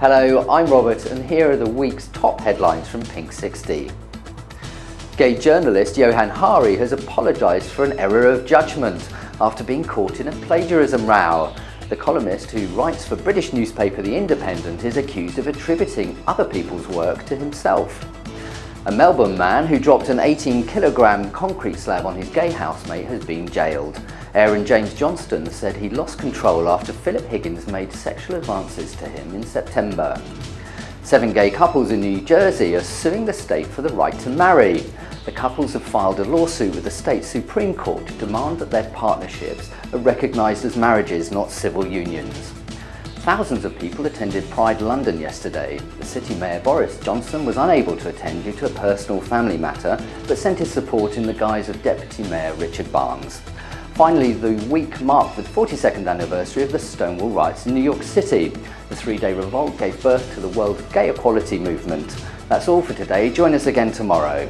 Hello, I'm Robert and here are the week's top headlines from Pink 60. Gay journalist Johann Hari has apologised for an error of judgment after being caught in a plagiarism row. The columnist who writes for British newspaper The Independent is accused of attributing other people's work to himself. A Melbourne man who dropped an 18 kilogram concrete slab on his gay housemate has been jailed. Aaron James Johnston said he lost control after Philip Higgins made sexual advances to him in September. Seven gay couples in New Jersey are suing the state for the right to marry. The couples have filed a lawsuit with the state Supreme Court to demand that their partnerships are recognised as marriages, not civil unions. Thousands of people attended Pride London yesterday. The City Mayor Boris Johnson was unable to attend due to a personal family matter, but sent his support in the guise of Deputy Mayor Richard Barnes. Finally, the week marked the 42nd anniversary of the Stonewall riots in New York City. The three-day revolt gave birth to the World Gay Equality Movement. That's all for today. Join us again tomorrow.